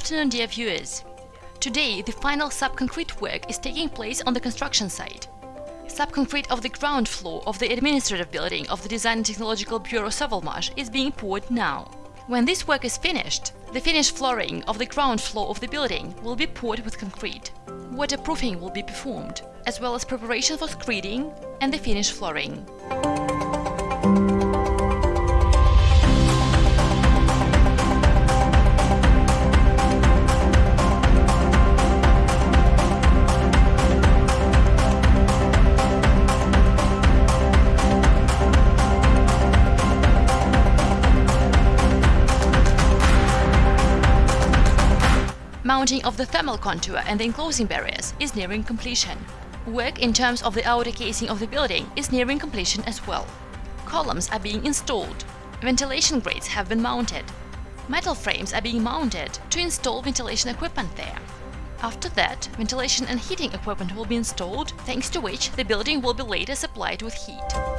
afternoon, dear viewers. Today, the final subconcrete work is taking place on the construction site. Subconcrete of the ground floor of the administrative building of the Design and Technological Bureau Sovelmash is being poured now. When this work is finished, the finished flooring of the ground floor of the building will be poured with concrete. Waterproofing will be performed, as well as preparation for screeding and the finished flooring. Mounting of the thermal contour and the enclosing barriers is nearing completion. Work in terms of the outer casing of the building is nearing completion as well. Columns are being installed. Ventilation grates have been mounted. Metal frames are being mounted to install ventilation equipment there. After that, ventilation and heating equipment will be installed, thanks to which the building will be later supplied with heat.